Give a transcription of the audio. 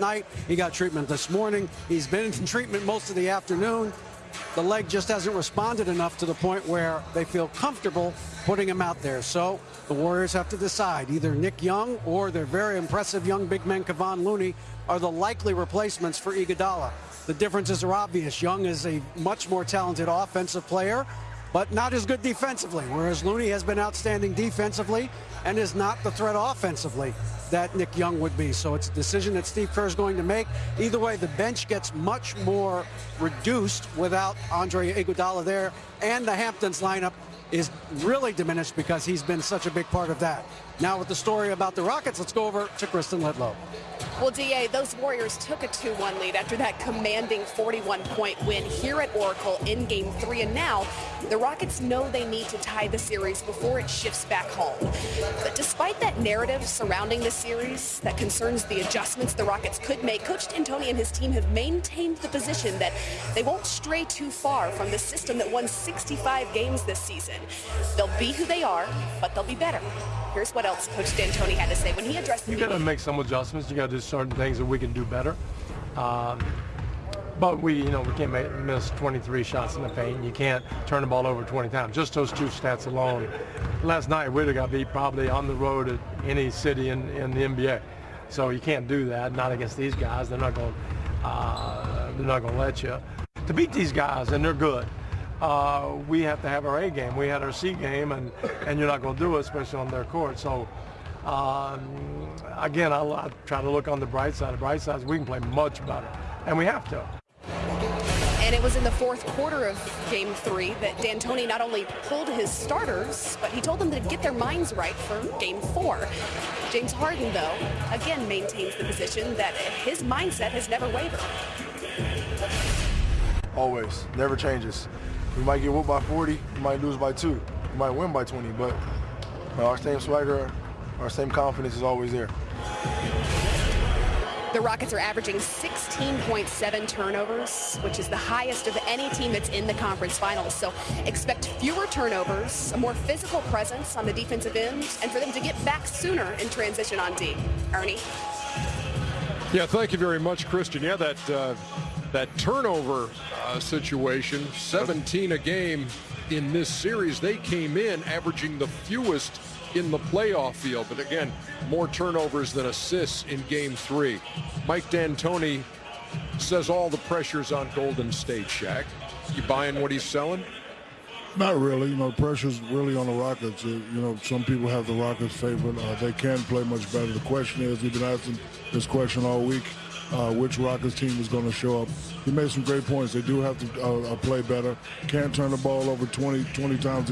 night. He got treatment this morning. He's been in treatment most of the afternoon. The leg just hasn't responded enough to the point where they feel comfortable putting him out there. So the Warriors have to decide. Either Nick Young or their very impressive young big man Kevon Looney are the likely replacements for Iguodala. The differences are obvious. Young is a much more talented offensive player, but not as good defensively, whereas Looney has been outstanding defensively and is not the threat offensively that Nick Young would be. So it's a decision that Steve Kerr is going to make. Either way, the bench gets much more reduced without Andre Iguodala there, and the Hamptons lineup is really diminished because he's been such a big part of that. Now with the story about the Rockets, let's go over to Kristen Ledlow. Well, DA, those Warriors took a 2-1 lead after that commanding 41-point win here at Oracle in Game 3. And now the Rockets know they need to tie the series before it shifts back home. But despite that narrative surrounding the series that concerns the adjustments the Rockets could make, Coach D'Antoni and his team have maintained the position that they won't stray too far from the system that won 65 games this season. They'll be who they are, but they'll be better. Here's what else Coach D'Antoni had to say when he addressed You got to make some adjustments. You got to do certain things that we can do better. Um, but we, you know, we can't make, miss 23 shots in the paint. You can't turn the ball over 20 times. Just those two stats alone. Last night, we'd have got beat probably on the road at any city in, in the NBA. So you can't do that. Not against these guys. They're not going. Uh, they're not going to let you. To beat these guys, and they're good uh, we have to have our A game. We had our C game, and, and you're not going to do it, especially on their court. So, um, again, I, I try to look on the bright side. The bright side is we can play much better, and we have to. And it was in the fourth quarter of game three that D'Antoni not only pulled his starters, but he told them to get their minds right for game four. James Harden, though, again maintains the position that his mindset has never wavered. Always, never changes. We might get whooped by 40, we might lose by two, we might win by 20, but our same swagger, our same confidence is always there. The Rockets are averaging 16.7 turnovers, which is the highest of any team that's in the conference finals. So expect fewer turnovers, a more physical presence on the defensive end, and for them to get back sooner in transition on D. Ernie? Yeah, thank you very much, Kristen. Yeah, that uh, that turnover uh, situation, 17 a game in this series. They came in averaging the fewest in the playoff field, but again, more turnovers than assists in game three. Mike D'Antoni says all the pressure's on Golden State, Shaq. You buying what he's selling? Not really. You know, pressure's really on the Rockets. Uh, you know, some people have the Rockets favored. Uh, they can play much better. The question is, we've been asking this question all week uh, which Rockets team is going to show up. He made some great points. They do have to uh, uh, play better. Can't turn the ball over 20, 20 times.